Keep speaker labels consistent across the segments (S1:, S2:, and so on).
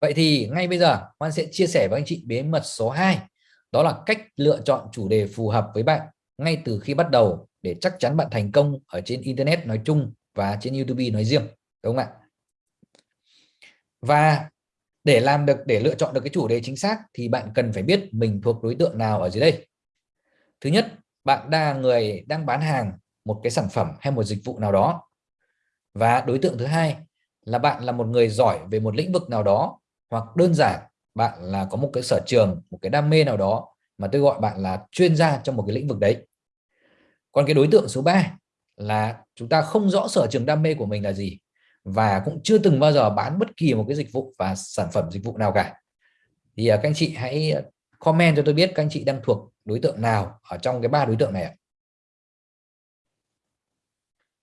S1: Vậy thì ngay bây giờ, Hoan sẽ chia sẻ với anh chị bí mật số 2 đó là cách lựa chọn chủ đề phù hợp với bạn ngay từ khi bắt đầu để chắc chắn bạn thành công ở trên Internet nói chung và trên YouTube nói riêng, đúng không ạ? Và để làm được, để lựa chọn được cái chủ đề chính xác thì bạn cần phải biết mình thuộc đối tượng nào ở dưới đây. Thứ nhất, bạn là người đang bán hàng một cái sản phẩm hay một dịch vụ nào đó. Và đối tượng thứ hai là bạn là một người giỏi về một lĩnh vực nào đó hoặc đơn giản, bạn là có một cái sở trường, một cái đam mê nào đó mà tôi gọi bạn là chuyên gia trong một cái lĩnh vực đấy. Còn cái đối tượng số 3 là chúng ta không rõ sở trường đam mê của mình là gì và cũng chưa từng bao giờ bán bất kỳ một cái dịch vụ và sản phẩm dịch vụ nào cả. Thì à, các anh chị hãy comment cho tôi biết các anh chị đang thuộc đối tượng nào ở trong cái ba đối tượng này ạ.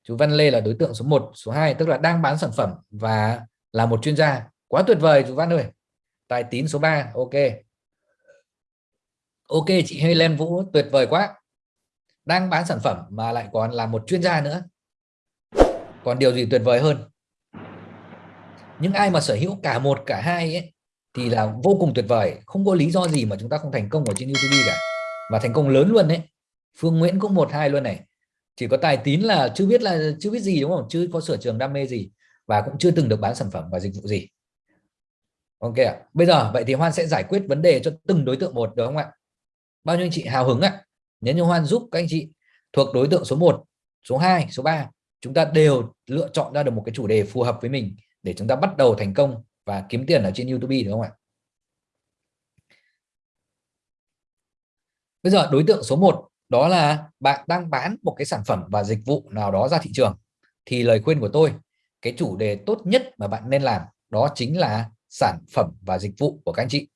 S1: Chú Văn Lê là đối tượng số 1 số 2 tức là đang bán sản phẩm và là một chuyên gia quá tuyệt vời chú Văn ơi. Tài tín số 3 ok. Ok chị Helen Vũ tuyệt vời quá. Đang bán sản phẩm mà lại còn là một chuyên gia nữa. Còn điều gì tuyệt vời hơn? Những ai mà sở hữu cả một cả hai ấy, thì là vô cùng tuyệt vời. Không có lý do gì mà chúng ta không thành công ở trên YouTube cả. Và thành công lớn luôn đấy Phương Nguyễn cũng một hai luôn này. Chỉ có tài tín là chưa biết là chưa biết gì đúng không? Chưa có sở trường đam mê gì và cũng chưa từng được bán sản phẩm và dịch vụ gì ok ạ. Bây giờ, vậy thì Hoan sẽ giải quyết vấn đề cho từng đối tượng một, được không ạ? Bao nhiêu anh chị hào hứng ạ? Nếu như Hoan giúp các anh chị thuộc đối tượng số 1 số 2 số 3 chúng ta đều lựa chọn ra được một cái chủ đề phù hợp với mình để chúng ta bắt đầu thành công và kiếm tiền ở trên YouTube đúng không ạ? Bây giờ, đối tượng số 1 đó là bạn đang bán một cái sản phẩm và dịch vụ nào đó ra thị trường, thì lời khuyên của tôi, cái chủ đề tốt nhất mà bạn nên làm đó chính là sản phẩm và dịch vụ của các anh chị.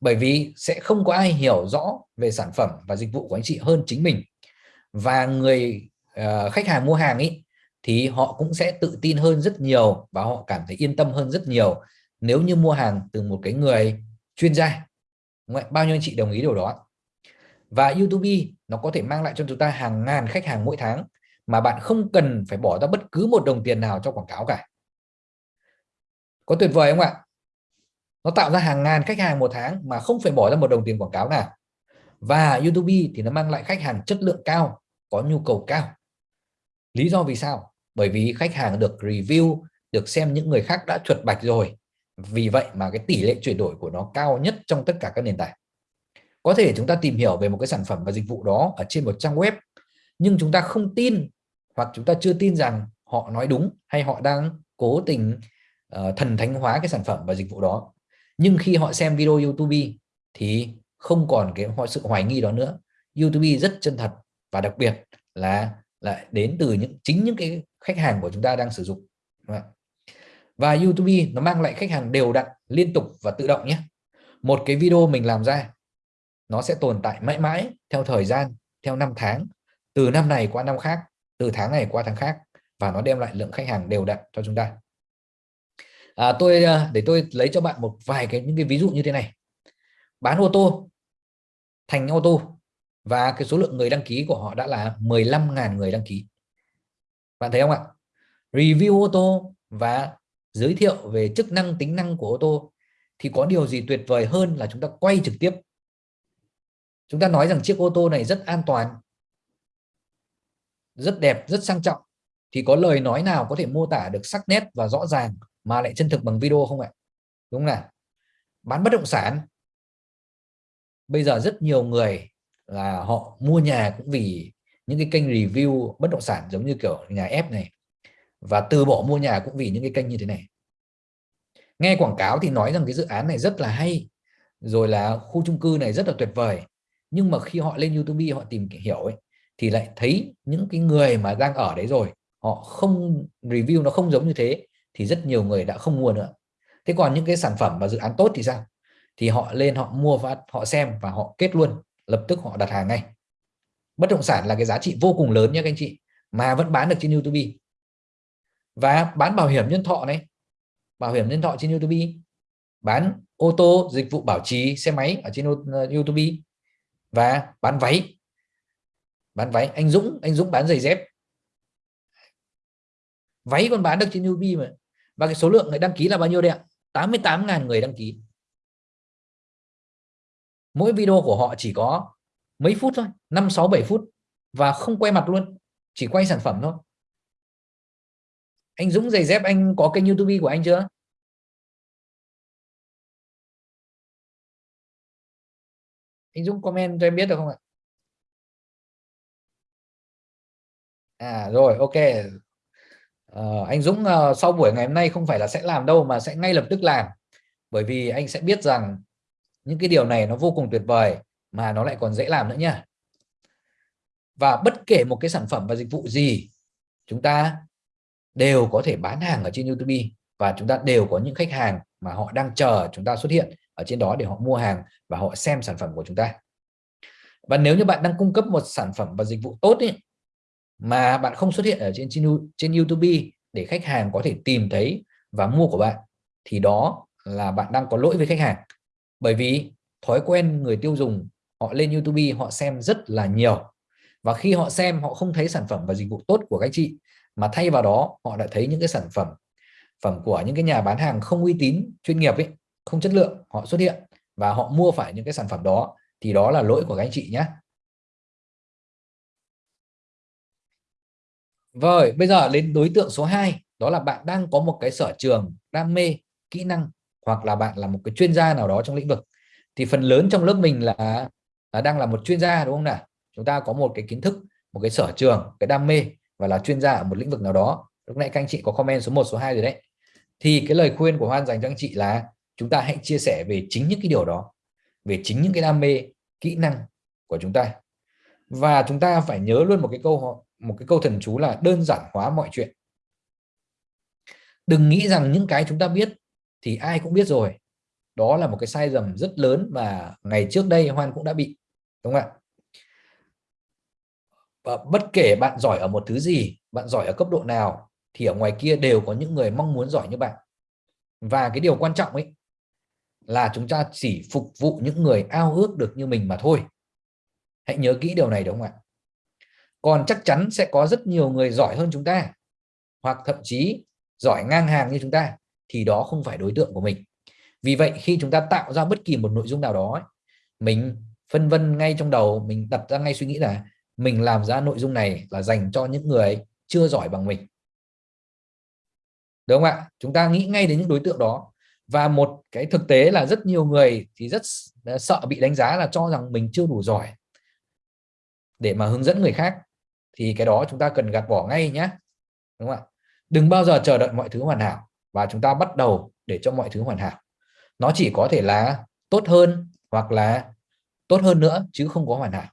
S1: Bởi vì sẽ không có ai hiểu rõ về sản phẩm và dịch vụ của anh chị hơn chính mình. Và người uh, khách hàng mua hàng ý thì họ cũng sẽ tự tin hơn rất nhiều và họ cảm thấy yên tâm hơn rất nhiều nếu như mua hàng từ một cái người chuyên gia. Bao nhiêu anh chị đồng ý điều đó và YouTube nó có thể mang lại cho chúng ta hàng ngàn khách hàng mỗi tháng mà bạn không cần phải bỏ ra bất cứ một đồng tiền nào cho quảng cáo cả. Có tuyệt vời không ạ? Nó tạo ra hàng ngàn khách hàng một tháng mà không phải bỏ ra một đồng tiền quảng cáo nào. Và YouTube thì nó mang lại khách hàng chất lượng cao có nhu cầu cao. Lý do vì sao? Bởi vì khách hàng được review được xem những người khác đã chuột bạch rồi. Vì vậy mà cái tỷ lệ chuyển đổi của nó cao nhất trong tất cả các nền tảng. Có thể chúng ta tìm hiểu về một cái sản phẩm và dịch vụ đó ở trên một trang web nhưng chúng ta không tin hoặc chúng ta chưa tin rằng họ nói đúng hay họ đang cố tình uh, thần thánh hóa cái sản phẩm và dịch vụ đó nhưng khi họ xem video YouTube thì không còn cái sự hoài nghi đó nữa. YouTube rất chân thật và đặc biệt là lại đến từ những, chính những cái khách hàng của chúng ta đang sử dụng. Và YouTube nó mang lại khách hàng đều đặn, liên tục và tự động nhé. Một cái video mình làm ra, nó sẽ tồn tại mãi mãi theo thời gian, theo năm tháng, từ năm này qua năm khác, từ tháng này qua tháng khác và nó đem lại lượng khách hàng đều đặn cho chúng ta à, tôi à, để tôi lấy cho bạn một vài cái những cái ví dụ như thế này. Bán ô tô thành ô tô và cái số lượng người đăng ký của họ đã là 15.000 người đăng ký. Bạn thấy không ạ? Review ô tô và giới thiệu về chức năng tính năng của ô tô thì có điều gì tuyệt vời hơn là chúng ta quay trực tiếp? Chúng ta nói rằng chiếc ô tô này rất an toàn rất đẹp rất sang trọng thì có lời nói nào có thể mô tả được sắc nét và rõ ràng? Mà lại chân thực bằng video không ạ? Đúng không nào? Bán bất động sản. Bây giờ rất nhiều người là họ mua nhà cũng vì những cái kênh review bất động sản giống như kiểu nhà ép này. Và từ bỏ mua nhà cũng vì những cái kênh như thế này. Nghe quảng cáo thì nói rằng cái dự án này rất là hay, rồi là khu chung cư này rất là tuyệt vời. Nhưng mà khi họ lên YouTube họ tìm hiểu ấy, thì lại thấy những cái người mà đang ở đấy rồi, họ không review, nó không giống như thế thì rất nhiều người đã không mua nữa. Thế còn những cái sản phẩm và dự án tốt thì sao? Thì họ lên, họ mua và họ xem và họ kết luôn, lập tức họ đặt hàng ngay. Bất động sản là cái giá trị vô cùng lớn nha các anh chị, mà vẫn bán được trên YouTube. Và bán bảo hiểm nhân thọ này, bảo hiểm nhân thọ trên YouTube. Bán ô tô, dịch vụ bảo trì, xe máy ở trên YouTube. Và bán váy. Bán váy, anh Dũng anh Dũng bán giày dép. Váy còn bán được trên YouTube mà và cái số lượng người đăng ký là bao nhiêu đấy ạ? 88.000 người đăng ký. Mỗi video của họ chỉ có mấy phút thôi 5 6 7 phút. Và không quay mặt luôn, chỉ quay sản phẩm thôi. Anh Dũng, giày dép, anh có kênh YouTube của anh chưa? Anh Dũng, comment cho em biết được không ạ? À rồi, ok uh, anh Dũng uh, sau buổi ngày hôm nay không phải là sẽ làm đâu mà sẽ ngay lập tức làm. Bởi vì anh sẽ biết rằng những cái điều này nó vô cùng tuyệt vời mà nó lại còn dễ làm nữa nha và bất kể một cái sản phẩm và dịch vụ gì chúng ta đều có thể bán hàng ở trên YouTube và chúng ta đều có những khách hàng mà họ đang chờ chúng ta xuất hiện ở trên đó để họ mua hàng và họ xem sản phẩm của chúng ta. Và nếu như bạn đang cung cấp một sản phẩm và dịch vụ tốt ý mà bạn không xuất hiện ở trên trên YouTube để khách hàng có thể tìm thấy và mua của bạn, thì đó là bạn đang có lỗi với khách hàng. Bởi vì thói quen người tiêu dùng, họ lên YouTube, họ xem rất là nhiều. Và khi họ xem, họ không thấy sản phẩm và dịch vụ tốt của các chị, mà thay vào đó, họ đã thấy những cái sản phẩm phẩm của những cái nhà bán hàng không uy tín, chuyên nghiệp ấy, không chất lượng, họ xuất hiện và họ mua phải những cái sản phẩm đó, thì đó là lỗi của các anh chị nhé Rồi bây giờ đến đối tượng số 2 đó là bạn đang có một cái sở trường đam mê kỹ năng hoặc là bạn là một cái chuyên gia nào đó trong lĩnh vực. Thì phần lớn trong lớp mình là, là đang là một chuyên gia đúng không nào? Chúng ta có một cái kiến thức một cái sở trường cái đam mê và là chuyên gia ở một lĩnh vực nào đó. Lúc nãy các anh chị có comment số 1 số 2 rồi đấy. Thì cái lời khuyên của Hoan dành cho anh chị là chúng ta hãy chia sẻ về chính những cái điều đó về chính những cái đam mê kỹ năng của chúng ta. Và chúng ta phải nhớ luôn một cái câu một cái câu thần chú là đơn giản hóa mọi chuyện. Đừng nghĩ rằng những cái chúng ta biết thì ai cũng biết rồi. Đó là một cái sai lầm rất lớn mà ngày trước đây Hoan cũng đã bị, đúng không ạ? Và bất kể bạn giỏi ở một thứ gì, bạn giỏi ở cấp độ nào, thì ở ngoài kia đều có những người mong muốn giỏi như bạn. Và cái điều quan trọng ấy là chúng ta chỉ phục vụ những người ao ước được như mình mà thôi. Hãy nhớ kỹ điều này, đúng không ạ? Còn chắc chắn sẽ có rất nhiều người giỏi hơn chúng ta, hoặc thậm chí giỏi ngang hàng như chúng ta, thì đó không phải đối tượng của mình. Vì vậy, khi chúng ta tạo ra bất kỳ một nội dung nào đó mình phân vân ngay trong đầu, mình đặt ra ngay suy nghĩ là mình làm ra nội dung này là dành cho những người chưa giỏi bằng mình. Đúng không ạ? Chúng ta nghĩ ngay đến những đối tượng đó. Và một cái thực tế là rất nhiều người thì rất sợ bị đánh giá là cho rằng mình chưa đủ giỏi để mà hướng dẫn người khác thì cái đó chúng ta cần gạt bỏ ngay nhé đúng không ạ? Đừng bao giờ chờ đợi mọi thứ hoàn hảo và chúng ta bắt đầu để cho mọi thứ hoàn hảo. Nó chỉ có thể là tốt hơn hoặc là tốt hơn nữa chứ không có hoàn hảo.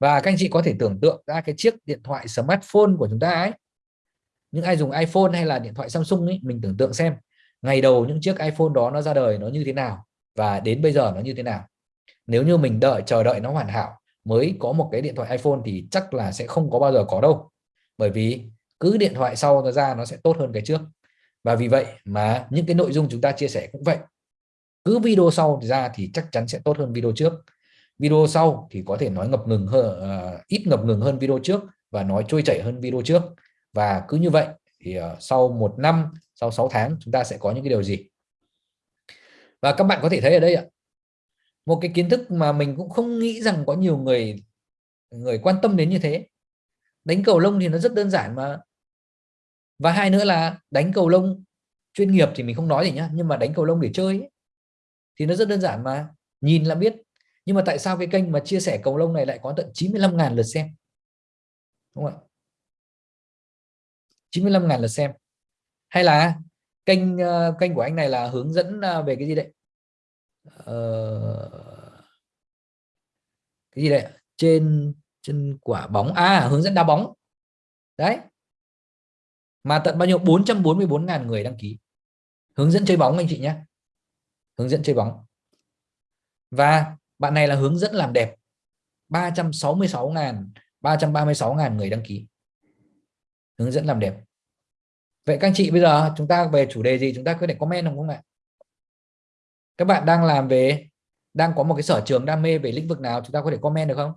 S1: Và các anh chị có thể tưởng tượng ra cái chiếc điện thoại smartphone của chúng ta ấy. Những ai dùng iPhone hay là điện thoại Samsung ấy, mình tưởng tượng xem, ngày đầu những chiếc iPhone đó nó ra đời nó như thế nào và đến bây giờ nó như thế nào. Nếu như mình đợi, chờ đợi nó hoàn hảo mới có một cái điện thoại iPhone thì chắc là sẽ không có bao giờ có đâu. Bởi vì cứ điện thoại sau nó ra nó sẽ tốt hơn cái trước. Và vì vậy mà những cái nội dung chúng ta chia sẻ cũng vậy. Cứ video sau ra thì chắc chắn sẽ tốt hơn video trước. Video sau thì có thể nói ngập ngừng hơn uh, ít ngập ngừng hơn video trước và nói trôi chảy hơn video trước. Và cứ như vậy thì uh, sau một năm sau 6 tháng chúng ta sẽ có những cái điều gì? Và các bạn có thể thấy ở đây ạ một cái kiến thức mà mình cũng không nghĩ rằng có nhiều người người quan tâm đến như thế. Đánh cầu lông thì nó rất đơn giản mà. Và hai nữa là đánh cầu lông chuyên nghiệp thì mình không nói gì nhá nhưng mà đánh cầu lông để chơi ấy, thì nó rất đơn giản mà. Nhìn là biết. Nhưng mà tại sao cái kênh mà chia sẻ cầu lông này lại có tận 95.000 lượt xem? Đúng không ạ? 95.000 lượt xem. Hay là kênh ờ, kênh của anh này là hướng dẫn ờ, về cái gì đấy? Uh, cái gì đấy? Trên trên quả bóng. À hướng dẫn đá bóng. Đấy. Mà tận bao nhiêu? 444.000 người đăng ký. Hướng dẫn chơi bóng anh chị nhé. Hướng dẫn chơi bóng. Và bạn này là hướng dẫn làm đẹp. 366.000 336.000 người đăng ký. Hướng dẫn làm đẹp. Vậy các anh chị bây giờ chúng ta về chủ đề gì? Chúng ta có thể comment không không ạ? Các bạn đang làm về, đang có một cái sở trường đam mê về lĩnh vực nào? Chúng ta có thể comment được không?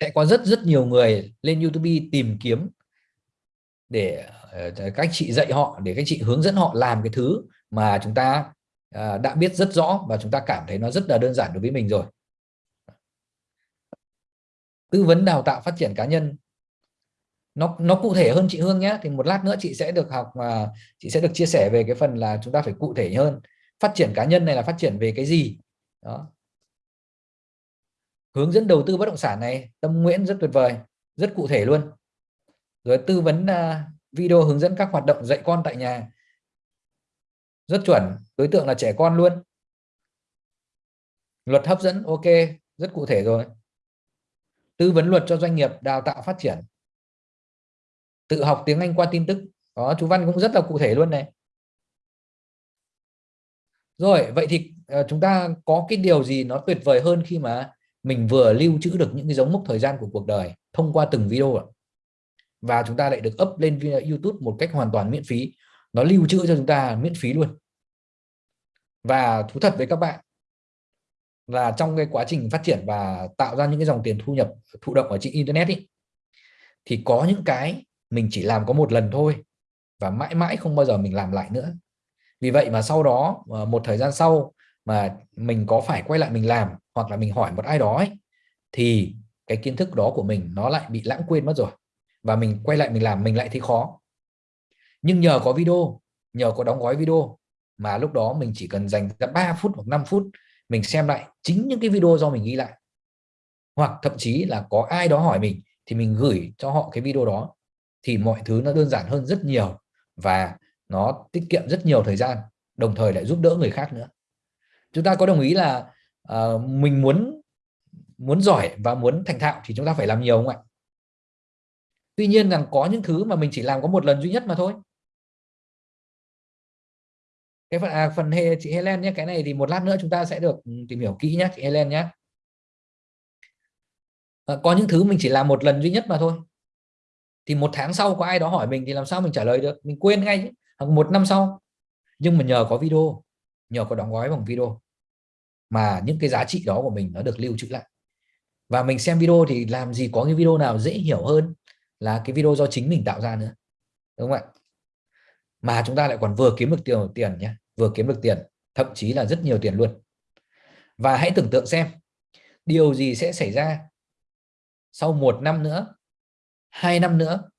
S1: Sẽ có rất rất nhiều người lên YouTube tìm kiếm để ờ, các chị dạy họ, để các chị hướng dẫn họ làm cái thứ mà chúng ta ờ, đã biết rất rõ và chúng ta cảm thấy nó rất là đơn giản đối với mình rồi. Tư vấn đào tạo phát triển cá nhân nó nó cụ thể hơn chị Hương nhé. Thì một lát nữa chị sẽ được học mà chị sẽ được chia sẻ về cái phần là chúng ta phải cụ thể hơn. Phát triển cá nhân này là phát triển về cái gì? Đó. Hướng dẫn đầu tư bất động sản này tâm nguyễn rất tuyệt vời rất cụ thể luôn. Rồi tư vấn uh, video hướng dẫn các hoạt động dạy con tại nhà. Rất chuẩn đối tượng là trẻ con luôn. Luật hấp dẫn ok rất cụ thể rồi. Tư vấn luật cho doanh nghiệp đào tạo phát triển tự học tiếng Anh qua tin tức. Đó chú Văn cũng rất là cụ thể luôn này. Rồi vậy thì uh, chúng ta có cái điều gì nó tuyệt vời hơn khi mà mình vừa lưu trữ được những cái dấu mốc thời gian của cuộc đời thông qua từng video và chúng ta lại được up lên YouTube một cách hoàn toàn miễn phí. Nó lưu trữ cho chúng ta miễn phí luôn. Và thú thật với các bạn là trong cái quá trình phát triển và tạo ra những cái dòng tiền thu nhập thụ động ở trên internet ý, thì có những cái mình chỉ làm có một lần thôi và mãi mãi không bao giờ mình làm lại nữa. Vì vậy mà sau đó ờ, một thời gian sau mà mình có phải quay lại mình làm hoặc là mình hỏi một ai đó ấy, thì cái kiến thức đó của mình nó lại bị lãng quên mất rồi và mình quay lại mình làm mình lại thấy khó. Nhưng nhờ có video nhờ có đóng gói video mà lúc đó mình chỉ cần dành ra 3 phút hoặc 5 phút mình xem lại chính những cái video do mình ghi lại. Hoặc thậm chí là có ai đó hỏi mình thì mình gửi cho họ cái video đó thì mọi thứ nó đơn giản hơn rất nhiều và nó tiết kiệm rất nhiều thời gian đồng thời lại giúp đỡ người khác nữa. Chúng ta có đồng ý là uh, mình muốn muốn giỏi và muốn thành thạo thì chúng ta phải làm nhiều không ạ? Tuy nhiên rằng có những thứ mà mình chỉ làm có một lần duy nhất mà thôi. Cái phần à, phần hệ chị Helen nhé cái này thì một lát nữa chúng ta sẽ được ừ, tìm hiểu kỹ nhé chị Helen nhé. À, có những thứ mình chỉ làm một lần duy nhất mà thôi thì một tháng sau có ai đó hỏi mình thì làm sao mình trả lời được? Mình quên ngay hoặc một năm sau. Nhưng mà nhờ có video, nhờ có đóng gói bằng video mà những cái giá trị đó của mình nó được lưu trữ lại. Và mình xem video thì làm gì có cái video nào dễ hiểu hơn là cái video do chính mình tạo ra nữa. Đúng không ạ? Mà chúng ta lại còn vừa kiếm được tiền tiền nhé vừa kiếm được tiền, thậm chí là rất nhiều tiền luôn. Và hãy tưởng tượng xem, điều gì sẽ xảy ra sau một năm nữa hai năm nữa,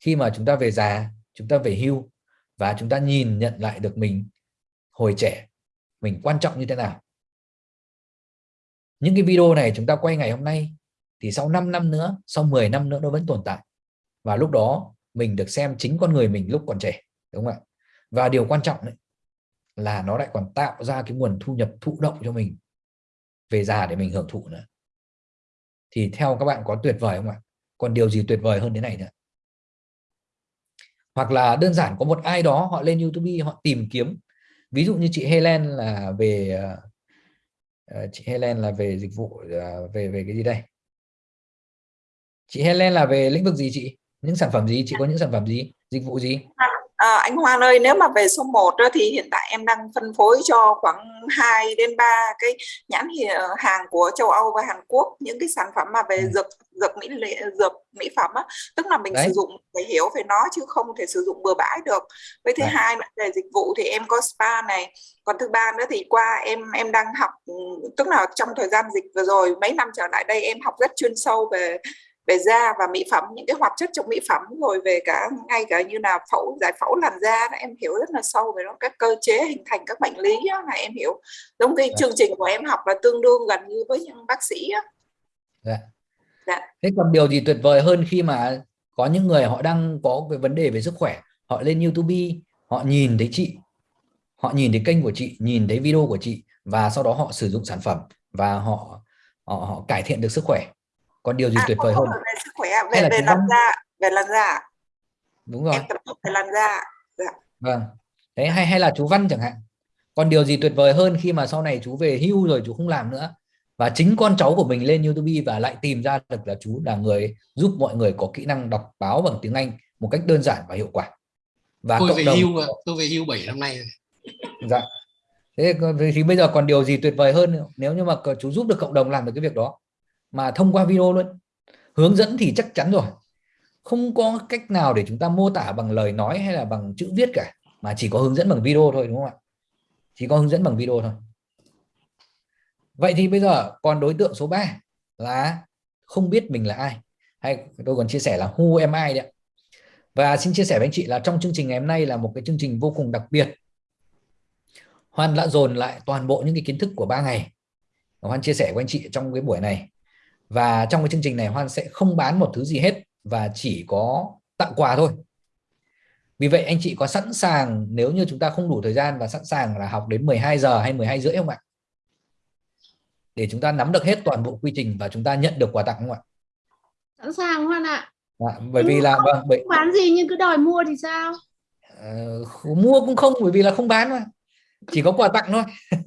S1: khi mà chúng ta về già, chúng ta về hưu và chúng ta nhìn nhận lại được mình hồi trẻ, mình quan trọng như thế nào. Những cái video này chúng ta quay ngày hôm nay thì sau 5 năm nữa, sau 10 năm nữa nó vẫn tồn tại. Và lúc đó mình được xem chính con người mình lúc còn trẻ, đúng không ạ? Và điều quan trọng đấy là nó lại còn tạo ra cái nguồn thu nhập thụ động cho mình về già để mình hưởng thụ nữa. Thì theo các bạn có tuyệt vời không ạ? Còn điều gì tuyệt vời hơn thế này nữa? Hoặc là đơn giản có một ai đó họ lên YouTube, họ tìm kiếm. Ví dụ như chị Helen là về ờ, ờ, chị Helen là về dịch vụ ờ, về về cái gì đây? Chị Helen là về lĩnh vực gì chị? Những sản phẩm gì? Chị có những sản phẩm gì? Dịch vụ gì?
S2: À, anh Hoàng ơi, nếu mà về số 1 thì hiện tại em đang phân phối cho khoảng 2 đến 3 cái nhãn hàng của châu Âu và Hàn Quốc những cái sản phẩm mà về ừ. dược dược mỹ dược mỹ phẩm á, tức là mình Đấy. sử dụng phải hiểu về nó chứ không thể sử dụng bừa bãi được. Với thứ Đấy. hai là về dịch vụ thì em có spa này, còn thứ ba nữa thì qua em em đang học tức là trong thời gian dịch vừa rồi mấy năm trở lại đây em học rất chuyên sâu về về da và mỹ phẩm những cái hoạt chất trong mỹ phẩm rồi về cả ngay cả như là phẫu giải phẫu làn da em hiểu rất là sâu về nó các cơ chế hình thành các bệnh lý đó, là em hiểu giống cái dạ. chương trình của em học là tương đương gần như với những bác sĩ đó.
S1: Dạ. Dạ. Thế còn điều gì tuyệt vời hơn khi mà có những người họ đang có cái vấn đề về sức khỏe họ lên YouTube họ nhìn thấy chị họ nhìn thấy kênh của chị nhìn thấy video của chị và sau đó họ sử dụng sản phẩm và họ họ, họ cải thiện được sức khỏe còn điều gì à, tuyệt vời hơn?
S2: về sức khỏe về về làn da về làn da
S1: đúng rồi.
S2: Em tập về làn da dạ.
S1: vâng. Đấy hay hay là chú Văn chẳng hạn. Còn điều gì tuyệt vời hơn khi mà sau này chú về hưu rồi chú không làm nữa? Và chính con cháu của mình lên YouTube và lại tìm ra được là chú là người giúp mọi người có kỹ năng đọc báo bằng tiếng Anh một cách đơn giản và hiệu quả.
S3: Và tôi về đồng... hưu tôi về hưu 7 năm nay rồi.
S1: dạ. Thế thì bây giờ còn điều gì tuyệt vời hơn? Nếu như mà chú giúp được cộng đồng làm được cái việc đó mà thông qua video luôn. Hướng dẫn thì chắc chắn rồi. Không có cách nào để chúng ta mô tả bằng lời nói hay là bằng chữ viết cả, mà chỉ có hướng dẫn bằng video thôi, đúng không ạ? Chỉ có hướng dẫn bằng video thôi. Vậy thì bây giờ còn đối tượng số 3 là không biết mình là ai. Hay tôi còn chia sẻ là who am I đấy và xin chia sẻ với anh chị là trong chương trình ngày hôm nay là một cái chương trình vô cùng đặc biệt. Hoan đã dồn lại toàn bộ những cái kiến thức của ba ngày. Hoan chia sẻ với anh chị trong cái buổi này và trong cái chương trình này Hoan sẽ không bán một thứ gì hết và chỉ có tặng quà thôi. Vì vậy anh chị có sẵn sàng nếu như chúng ta không đủ thời gian và sẵn sàng là học đến 12 giờ hay 12 rưỡi không ạ? Để chúng ta nắm được hết toàn bộ quy trình và chúng ta nhận được quà tặng không ạ?
S4: Sẵn sàng Hoan ạ.
S1: À, bởi vì là vâng
S4: bởi... bán gì nhưng cứ đòi mua thì sao?
S1: Uh, mua cũng không bởi vì là không bán mà. Chỉ có quà tặng thôi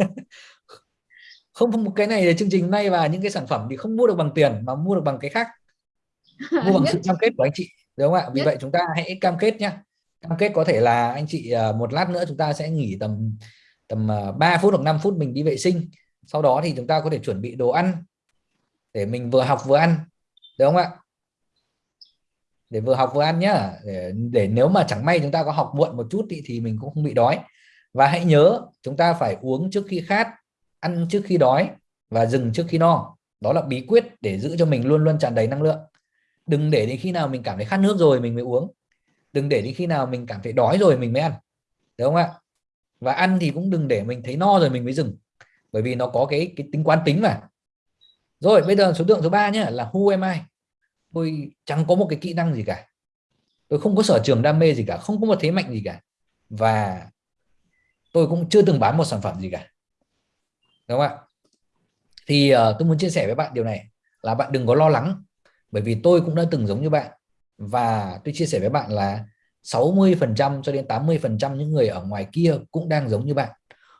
S1: không một cái này là chương trình nay và những cái sản phẩm thì không mua được bằng tiền mà mua được bằng cái khác. Mua bằng sự cam kết của anh chị đúng không ạ? Vì Nhất. vậy chúng ta hãy cam kết nhá. Cam kết có thể là anh chị à, một lát nữa chúng ta sẽ nghỉ tầm tầm 3 à, phút hoặc 5 phút mình đi vệ sinh. Sau đó thì chúng ta có thể chuẩn bị đồ ăn để mình vừa học vừa ăn được không ạ? Để vừa học vừa ăn nhá. Để, để nếu mà chẳng may chúng ta có học muộn một chút thì, thì mình cũng không bị đói. Và hãy nhớ chúng ta phải uống trước khi khát ăn trước khi đói và dừng trước khi no. Đó là bí quyết để giữ cho mình luôn luôn tràn đầy năng lượng. Đừng để đến khi nào mình cảm thấy khát nước rồi mình mới uống. Đừng để đến khi nào mình cảm thấy đói rồi mình mới ăn. Đúng không ạ? Và ăn thì cũng đừng để mình thấy no rồi mình mới dừng. Bởi vì nó có cái cái tính quán tính mà. Rồi, bây giờ số tượng số 3 nhé là who am I? Tôi chẳng có một cái kỹ năng gì cả. Tôi không có sở trường đam mê gì cả, không có một thế mạnh gì cả. Và tôi cũng chưa từng bán một sản phẩm gì cả đúng không ạ? Thì uh, tôi muốn chia sẻ với bạn điều này là bạn đừng có lo lắng bởi vì tôi cũng đã từng giống như bạn. Và tôi chia sẻ với bạn là 60% cho đến 80% những người ở ngoài kia cũng đang giống như bạn.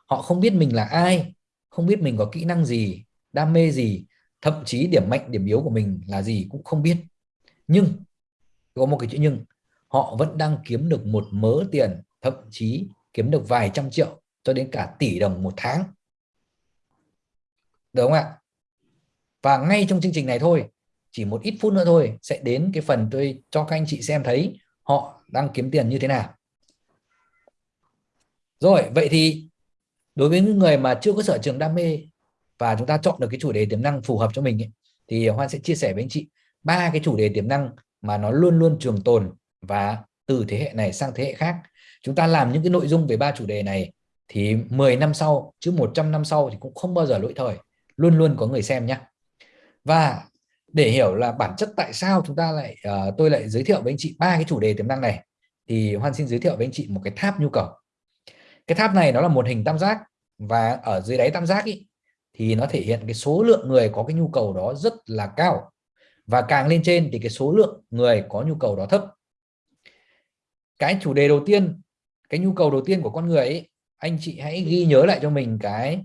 S1: Họ không biết mình là ai không biết mình có kỹ năng gì đam mê gì thậm chí điểm mạnh điểm yếu của mình là gì cũng không biết. Nhưng có một cái chữ nhưng họ vẫn đang kiếm được một mớ tiền thậm chí kiếm được vài trăm triệu cho đến cả tỷ đồng một tháng được không ạ? Và ngay trong chương trình này thôi chỉ một ít phút nữa thôi sẽ đến cái phần tôi cho các anh chị xem thấy họ đang kiếm tiền như thế nào. Rồi vậy thì đối với những người mà chưa có sở trường đam mê và chúng ta chọn được cái chủ đề tiềm năng phù hợp cho mình ấy, thì Hoan sẽ chia sẻ với anh chị ba cái chủ đề tiềm năng mà nó luôn luôn trường tồn và từ thế hệ này sang thế hệ khác. Chúng ta làm những cái nội dung về ba chủ đề này thì 10 năm sau chứ 100 năm sau thì cũng không bao giờ lỗi thời luôn luôn có người xem nhé và để hiểu là bản chất tại sao chúng ta lại uh, tôi lại giới thiệu với anh chị ba cái chủ đề tiềm năng này thì Hoan xin giới thiệu với anh chị một cái tháp nhu cầu. Cái tháp này nó là một hình tam giác và ở dưới đáy tam giác ý, thì nó thể hiện cái số lượng người có cái nhu cầu đó rất là cao. Và càng lên trên thì cái số lượng người có nhu cầu đó thấp. Cái chủ đề đầu tiên cái nhu cầu đầu tiên của con người ấy, anh chị hãy ghi nhớ lại cho mình cái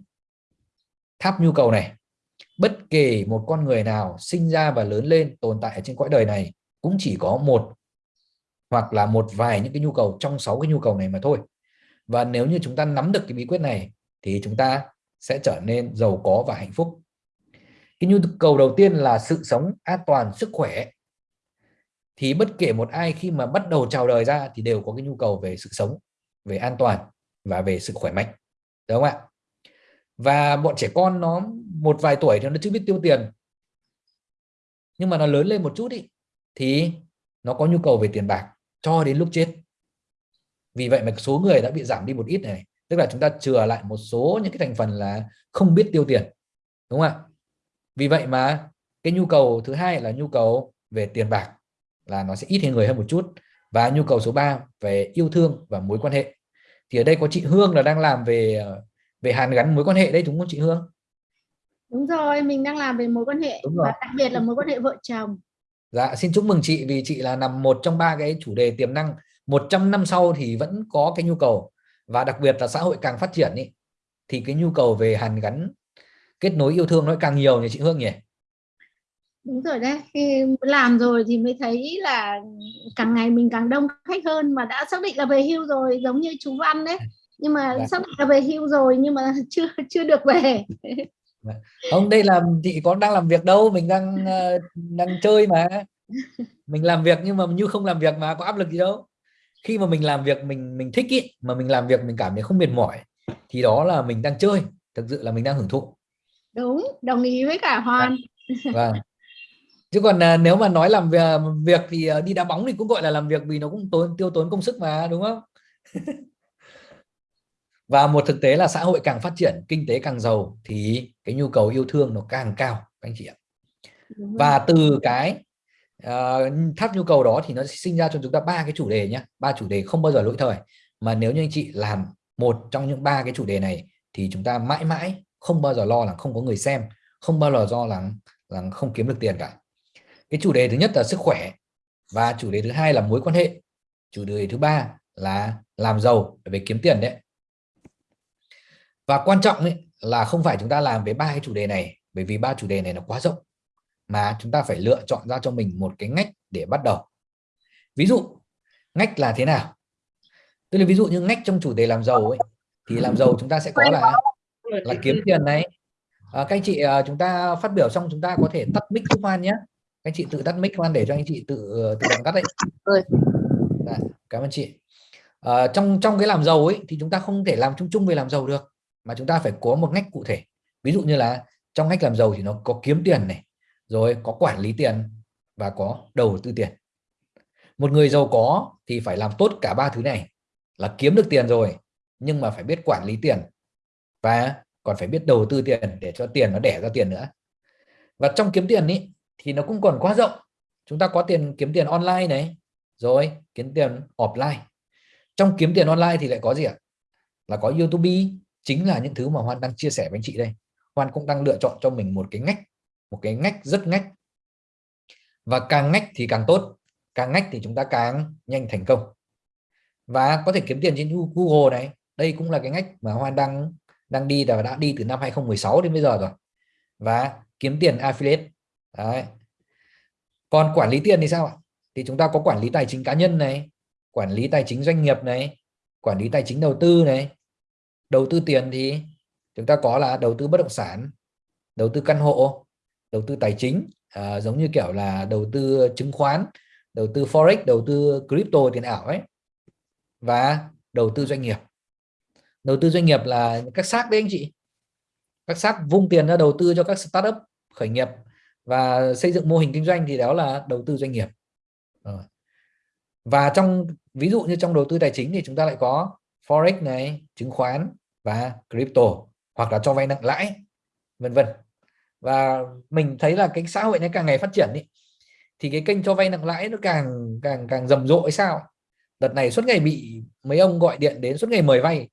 S1: tháp nhu cầu này. Bất kể một con người nào sinh ra và lớn lên tồn tại ở trên cõi đời này cũng chỉ có một hoặc là một vài những cái nhu cầu trong sáu cái nhu cầu này mà thôi. Và nếu như chúng ta nắm được cái bí quyết này thì chúng ta sẽ trở nên giàu có và hạnh phúc. Cái nhu cầu đầu tiên là sự sống an toàn, sức khỏe. Thì bất kể một ai khi mà bắt đầu chào đời ra thì đều có cái nhu cầu về sự sống, về an toàn và về sự khỏe mạnh. Đúng không ạ? Và bọn trẻ con nó một vài tuổi thì nó chưa biết tiêu tiền. Nhưng mà nó lớn lên một chút ý, thì nó có nhu cầu về tiền bạc cho đến lúc chết. Vì vậy mà số người đã bị giảm đi một ít này. Tức là chúng ta chừa lại một số những cái thành phần là không biết tiêu tiền đúng không ạ? Vì vậy mà cái nhu cầu thứ hai là nhu cầu về tiền bạc là nó sẽ ít hơn người hơn một chút. Và nhu cầu số 3 về yêu thương và mối quan hệ. Thì ở đây có chị Hương là đang làm về ờ, về hàn gắn mối quan hệ đây đúng không chị Hương?
S4: Đúng rồi mình đang làm về mối quan hệ và đặc biệt là mối quan hệ vợ chồng.
S1: Dạ xin chúc mừng chị vì chị là nằm một trong ba cái chủ đề tiềm năng. 100 năm sau thì vẫn có cái nhu cầu và đặc biệt là xã hội càng phát triển ý, thì cái nhu cầu về hàn gắn kết nối yêu thương nó càng nhiều nhỉ chị Hương nhỉ?
S4: Đúng rồi đấy khi làm rồi thì mới thấy là càng ngày mình càng đông khách hơn mà đã xác định là về hưu rồi giống như chú Văn đấy nhưng mà dạ. định là về hưu rồi nhưng mà chưa chưa được về.
S1: Dạ. không đây là chị có đang làm việc đâu mình đang ờ, đang chơi mà. Mình làm việc nhưng mà như không làm việc mà có áp lực gì đâu. Khi mà mình làm việc mình mình thích ý mà mình làm việc mình cảm thấy không mệt mỏi thì đó là mình đang chơi. Thực sự là mình đang hưởng thụ.
S4: Đúng đồng ý với cả Hoàn
S1: vâng. Chứ còn à, nếu mà nói làm việc, việc thì à, đi đá bóng thì cũng gọi là làm việc vì nó cũng tốn tiêu tốn công sức mà đúng không và một thực tế là xã hội càng phát triển kinh tế càng giàu thì cái nhu cầu yêu thương nó càng cao anh chị ạ. Và từ cái uh, thắt nhu cầu đó thì nó sinh ra cho chúng ta ba cái chủ đề nhé ba chủ đề không bao giờ lỗi thời mà nếu như anh chị làm một trong những ba cái chủ đề này thì chúng ta mãi mãi không bao giờ lo là không có người xem không bao giờ do là là không kiếm được tiền cả. Cái chủ đề thứ nhất là sức khỏe và chủ đề thứ hai là mối quan hệ. Chủ đề thứ ba là làm giàu về kiếm tiền đấy và quan trọng ấy, là không phải chúng ta làm với ba cái chủ đề này bởi vì ba chủ đề này nó quá rộng mà chúng ta phải lựa chọn ra cho mình một cái ngách để bắt đầu. Ví dụ ngách là thế nào? Tức là ví dụ như ngách trong chủ đề làm giàu ấy thì làm giàu chúng ta sẽ có là là kiếm tiền này. À, các anh chị à, chúng ta phát biểu xong chúng ta có thể tắt mic giúp Hoan nhé. Các anh chị tự tắt mic Hoan để cho anh chị tự tự động tắt đấy. Đã, cảm ơn chị. À, trong trong cái làm giàu ấy thì chúng ta không thể làm chung chung về làm giàu được mà chúng ta phải có một ngách cụ thể. Ví dụ như là trong ngách làm giàu thì nó có kiếm tiền này rồi có quản lý tiền và có đầu tư tiền. Một người giàu có thì phải làm tốt cả ba thứ này là kiếm được tiền rồi nhưng mà phải biết quản lý tiền và còn phải biết đầu tư tiền để cho tiền nó đẻ ra tiền nữa. Và trong kiếm tiền ý, thì nó cũng còn quá rộng. Chúng ta có tiền kiếm tiền online này rồi kiếm tiền offline. Trong kiếm tiền online thì lại có gì ạ? Là có YouTube chính là những thứ mà Hoan đang chia sẻ với anh chị đây. Hoan cũng đang lựa chọn cho mình một cái ngách, một cái ngách rất ngách. Và càng ngách thì càng tốt, càng ngách thì chúng ta càng nhanh thành công. Và có thể kiếm tiền trên Google này, đây cũng là cái ngách mà Hoan đang đang đi và đã đi từ năm 2016 đến bây giờ rồi. Và kiếm tiền affiliate, Đấy. còn quản lý tiền thì sao ạ? Thì chúng ta có quản lý tài chính cá nhân này, quản lý tài chính doanh nghiệp này, quản lý tài chính đầu tư này đầu tư tiền thì chúng ta có là đầu tư bất động sản đầu tư căn hộ đầu tư tài chính à, giống như kiểu là đầu tư chứng khoán đầu tư forex đầu tư crypto tiền ảo ấy và đầu tư doanh nghiệp đầu tư doanh nghiệp là các xác đấy anh chị các xác vung tiền ra đầu tư cho các startup khởi nghiệp và xây dựng mô hình kinh doanh thì đó là đầu tư doanh nghiệp và trong ví dụ như trong đầu tư tài chính thì chúng ta lại có forex này chứng khoán và crypto hoặc là cho vay nặng lãi vân vân. Và mình thấy là cái xã hội này càng ngày phát triển ý, thì cái kênh cho vay nặng lãi nó càng càng càng rầm rộ hay sao? Đợt này suốt ngày bị mấy ông gọi điện đến suốt ngày mời vay.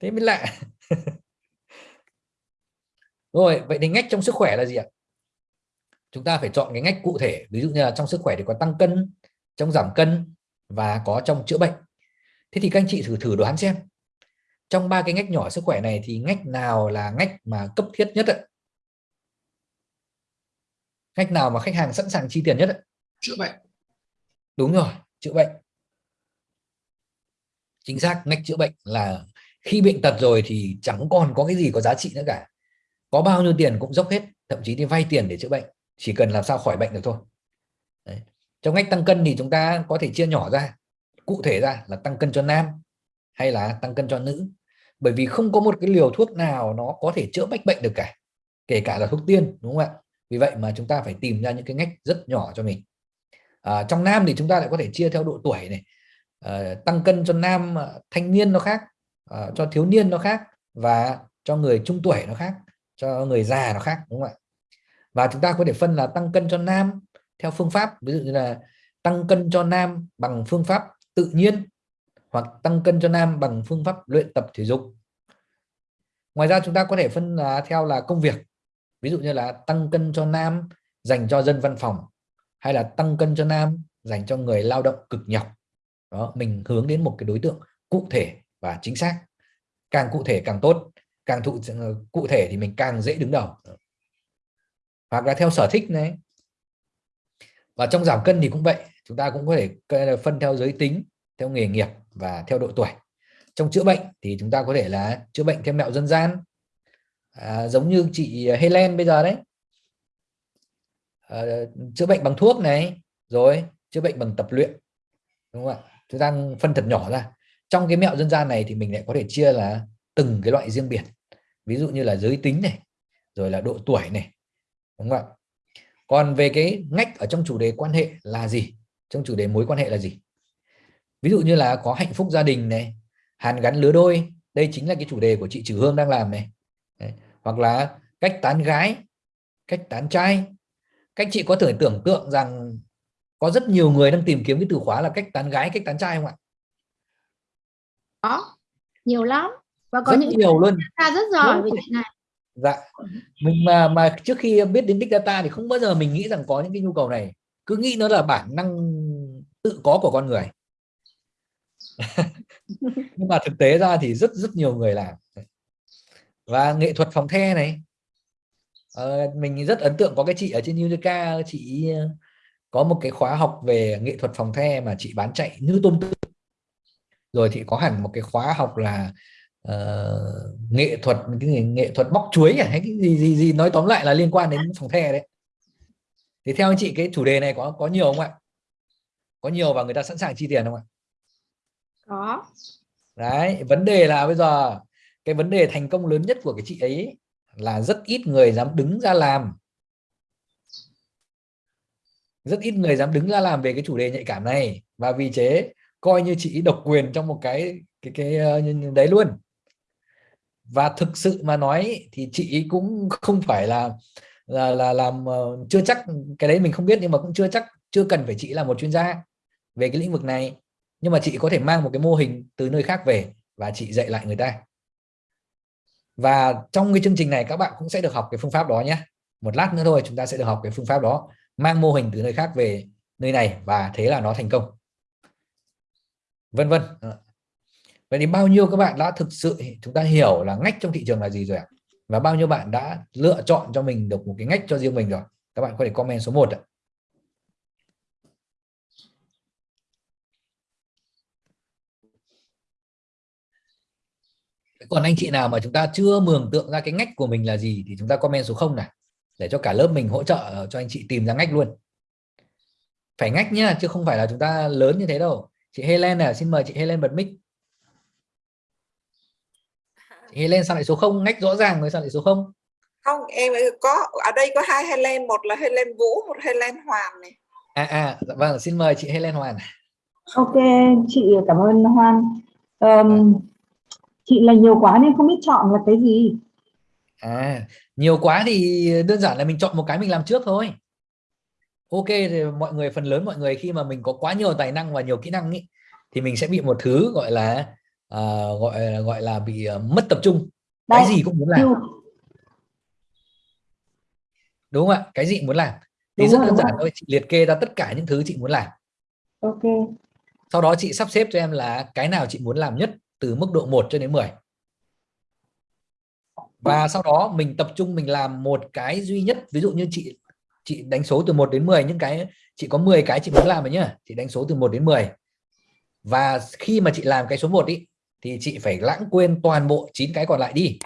S1: Thế mới lạ. Rồi vậy thì ngách trong sức khỏe là gì ạ? Chúng ta phải chọn cái ngách cụ thể. Ví dụ như là trong sức khỏe thì có tăng cân trong giảm cân và có trong chữa bệnh. Thế thì các anh chị thử thử đoán xem trong ba cái ngách nhỏ sức khỏe này thì ngách nào là ngách mà cấp thiết nhất ạ? Ngách nào mà khách hàng sẵn sàng chi tiền nhất ạ?
S3: Chữa bệnh.
S1: Đúng rồi chữa bệnh. Chính xác ngách chữa bệnh là khi bệnh tật rồi thì chẳng còn có cái gì có giá trị nữa cả. Có bao nhiêu tiền cũng dốc hết thậm chí đi vay tiền để chữa bệnh. Chỉ cần làm sao khỏi bệnh được thôi. Đấy. trong ngách tăng cân thì chúng ta có thể chia nhỏ ra. Cụ thể ra là tăng cân cho nam hay là tăng cân cho nữ. Bởi vì không có một cái liều thuốc nào nó có thể chữa bách bệnh được cả kể cả là thuốc tiên đúng không ạ? Vì vậy mà chúng ta phải tìm ra những cái ngách rất nhỏ cho mình. À, trong nam thì chúng ta lại có thể chia theo độ tuổi này. À, tăng cân cho nam ờ, thanh niên nó khác à, cho thiếu niên nó khác và cho người trung tuổi nó khác cho người già nó khác đúng không ạ? Và chúng ta có thể phân là tăng cân cho nam theo phương pháp. Ví dụ như là tăng cân cho nam bằng phương pháp tự nhiên hoặc tăng cân cho nam bằng phương pháp luyện tập thể dục. Ngoài ra, chúng ta có thể phân là theo là công việc. Ví dụ như là tăng cân cho nam dành cho dân văn phòng, hay là tăng cân cho nam dành cho người lao động cực nhọc đó, mình hướng đến một cái đối tượng cụ thể và chính xác. Càng cụ thể càng tốt, càng thụ ờ, cụ thể thì mình càng dễ đứng đầu. Hoặc là theo sở thích này. Và trong giảm cân thì cũng vậy, chúng ta cũng có thể phân theo giới tính, theo nghề nghiệp và theo độ tuổi. Trong chữa bệnh thì chúng ta có thể là chữa bệnh theo mẹo dân gian. À, giống như chị Helen bây giờ đấy. À, chữa bệnh bằng thuốc này rồi chữa bệnh bằng tập luyện đúng không ạ? Chúng ta phân thật nhỏ ra. Trong cái mẹo dân gian này thì mình lại có thể chia là từng cái loại riêng biệt. Ví dụ như là giới tính này rồi là độ tuổi này đúng không ạ? Còn về cái ngách ở trong chủ đề quan hệ là gì? Trong chủ đề mối quan hệ là gì? Ví dụ như là có hạnh phúc gia đình này hàn gắn lứa đôi đây chính là cái chủ đề của chị Trừ Hương đang làm này. Đấy. hoặc là cách tán gái cách tán trai. Cách chị có thể tưởng tượng rằng có rất nhiều người đang tìm kiếm cái từ khóa là cách tán gái cách tán trai không ạ?
S4: Có nhiều lắm. Và có
S1: rất
S4: những
S1: nhiều luôn.
S4: ta rất giỏi về chuyện này.
S1: Dạ. Mình mà mà trước khi biết đến big data thì không bao giờ mình nghĩ rằng có những cái nhu cầu này. Cứ nghĩ nó là bản năng tự có của con người nhưng mà thực tế ra thì rất rất nhiều người làm. Và nghệ thuật phòng the này. Ờ, mình rất ấn tượng có cái chị ở trên Unica chị ờ, có một cái khóa học về nghệ thuật phòng the mà chị bán chạy như tôm tươi rồi thì có hẳn một cái khóa học là uh, nghệ thuật cái gì, nghệ thuật bóc chuối à, hay cái gì gì gì nói tóm lại là liên quan đến phòng the đấy. Thì theo anh chị cái chủ đề này có có nhiều không ạ? Có nhiều và người ta sẵn sàng chi tiền không ạ?
S4: Có.
S1: Đấy vấn đề là bây giờ cái vấn đề thành công lớn nhất của cái chị ấy là rất ít người dám đứng ra làm. Rất ít người dám đứng ra làm về cái chủ đề nhạy cảm này. Và vì thế coi như chị độc quyền trong một cái cái cái uh, đấy luôn. Và thực sự mà nói thì chị cũng không phải là là là làm uh, chưa chắc cái đấy mình không biết nhưng mà cũng chưa chắc chưa cần phải chị là một chuyên gia về cái lĩnh vực này nhưng mà chị có thể mang một cái mô hình từ nơi khác về và chị dạy lại người ta. Và trong cái chương trình này, các bạn cũng sẽ được học cái phương pháp đó nhé. Một lát nữa thôi, chúng ta sẽ được học cái phương pháp đó, mang mô hình từ nơi khác về nơi này và thế là nó thành công. Vân vân. Ờ. Vậy thì bao nhiêu các bạn đã thực sự, chúng ta hiểu là ngách trong thị trường là gì rồi ạ? Và bao nhiêu bạn đã lựa chọn cho mình được một cái ngách cho riêng mình rồi? Các bạn có thể comment số 1 ạ. Còn anh chị nào mà chúng ta chưa mường tượng ra cái ngách của mình là gì thì chúng ta comment số 0 này để cho cả lớp mình hỗ trợ cho anh chị tìm ra ngách luôn. Phải ngách nhá chứ không phải là chúng ta lớn như thế đâu. Chị Helen này xin mời chị Helen bật mic. Chị Helen sao lại số 0 ngách rõ ràng rồi sao lại số 0
S2: không em có ở đây có hai Helen một là Helen Vũ một Helen Hoàn này.
S1: À à dạ vâng xin mời chị Helen Hoàn
S5: ok chị cảm ơn Hoan um, chị là nhiều quá nên không biết chọn là cái gì.
S1: À nhiều quá thì đơn giản là mình chọn một cái mình làm trước thôi. Ok thì mọi người phần lớn mọi người khi mà mình có quá nhiều tài năng và nhiều kỹ năng ý, thì mình sẽ bị một thứ gọi là uh, gọi gọi là bị uh, mất tập trung. Đây, cái gì cũng muốn làm. Đúng không ạ? Cái gì muốn làm. Thì đúng rất rồi, đơn giản thôi chị liệt kê ra tất cả những thứ chị muốn làm.
S5: Ok.
S1: Sau đó chị sắp xếp cho em là cái nào chị muốn làm nhất từ mức độ 1 cho đến 10 và sau đó mình tập trung, mình làm một cái duy nhất. Ví dụ như chị chị đánh số từ 1 đến 10 những cái, chị có 10 cái chị muốn làm rồi nhá, chị đánh số từ 1 đến 10 và khi mà chị làm cái số 1 ý, thì chị phải lãng quên toàn bộ 9 cái còn lại đi.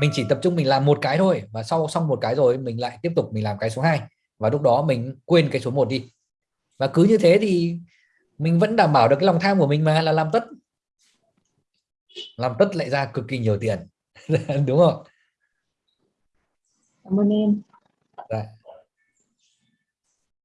S1: Mình chỉ tập trung mình làm một cái thôi, và sau, xong một cái rồi mình lại tiếp tục mình làm cái số 2 và lúc đó mình quên cái số 1 đi. Và cứ như thế thì mình vẫn đảm bảo được cái lòng tham của mình mà là làm tất. Làm tất lại ra cực kỳ nhiều tiền. Đúng không?
S5: Cảm ơn em.
S1: Đấy.